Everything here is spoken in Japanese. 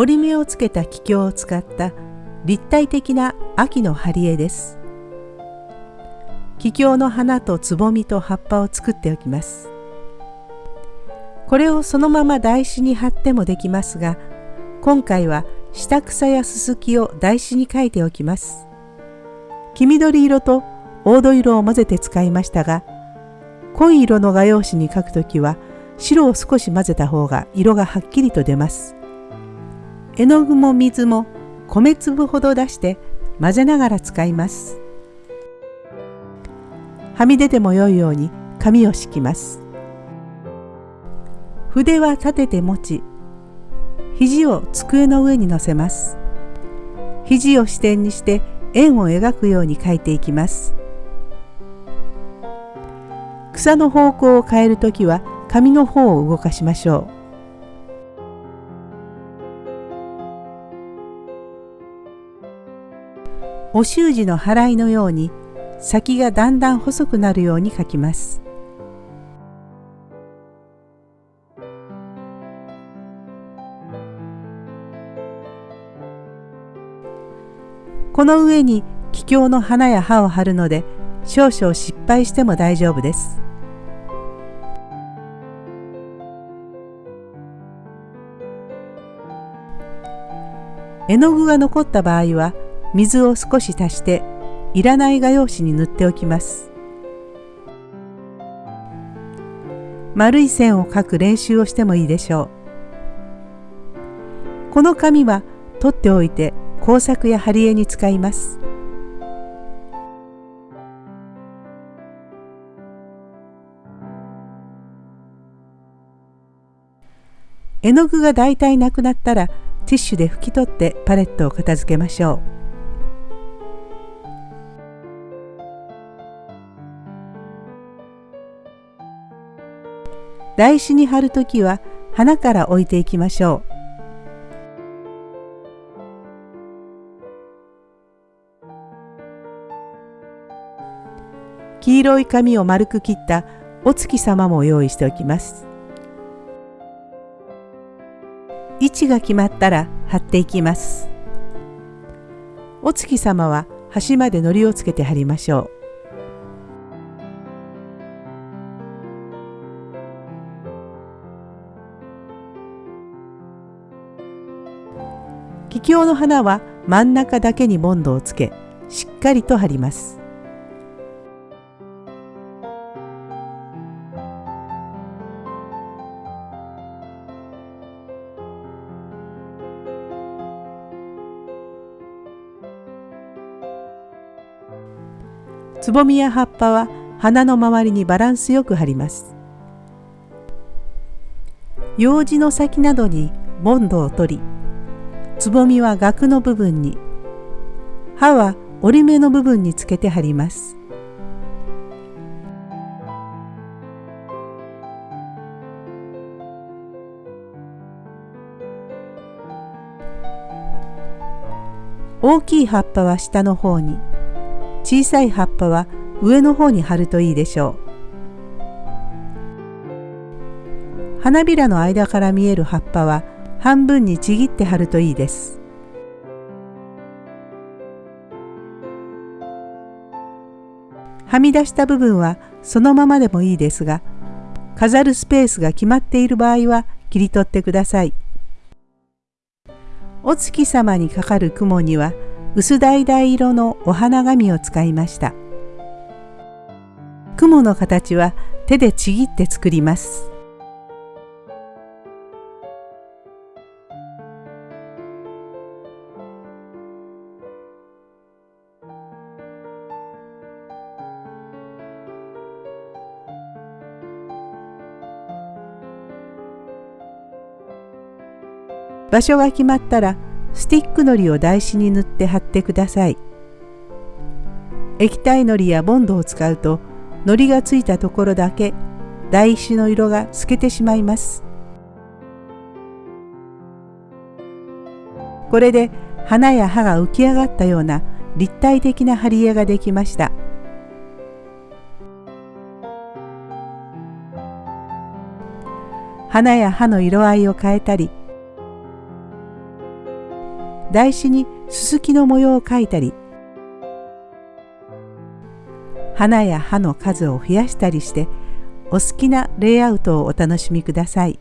折り目をつけた気境を使った立体的な秋の貼り絵です。気境の花とつぼみと葉っぱを作っておきます。これをそのまま台紙に貼ってもできますが今回は下草やすすきを台紙に書いておきます。黄緑色と黄土色を混ぜて使いましたが濃い色の画用紙に書くときは白を少し混ぜた方が色がはっきりと出ます。絵の具も水も米粒ほど出して混ぜながら使います。はみ出ても良いように紙を敷きます。筆は立てて持ち肘を机の上に乗せます。肘を支点にして円を描くように描いていきます。草の方向を変えるときは紙の方を動かしましょう。お習字の払いのように先がだんだん細くなるように描きますこの上に気境の花や葉を貼るので少々失敗しても大丈夫です。絵の具が残った場合は水を少し足していらない画用紙に塗っておきます。丸い線を描く練習をしてもいいでしょう。この紙は取っておいて工作や貼り絵に使います。絵の具がだいたいなくなったらティッシュで拭き取ってパレットを片付けましょう。台紙に貼るときは花から置いていきましょう。黄色い紙を丸く切ったお月様も用意しておきます。位置が決まったら貼っていきます。お月様は端まで糊をつけて貼りましょう。気境の花は真ん中だけにボンドをつけしっかりと貼ります。つぼみや葉っぱは花の周りにバランスよく貼ります。楊枝の先などにボンドを取り、つぼみは額の部分に、葉は折り目の部分につけて貼ります。大きい葉っぱは下の方に、小さい葉っぱは上の方に貼るといいでしょう。花びらの間から見える葉っぱは半分にちぎって貼るといいです。はみ出した部分はそのままでもいいですが飾るスペースが決まっている場合は切り取ってください。お月様にかかる雲には薄橙色のお花紙を使いました。雲の形は手でちぎって作ります。場所が決まったらスティックのりを台紙に塗って貼ってください。液体のりやボンドを使うとのりがついたところだけ台紙の色が透けてしまいます。これで花や葉が浮き上がったような立体的な貼り絵ができました。花や葉の色合いを変えたり台紙にススキの模様を描いたり花や葉の数を増やしたりしてお好きなレイアウトをお楽しみください。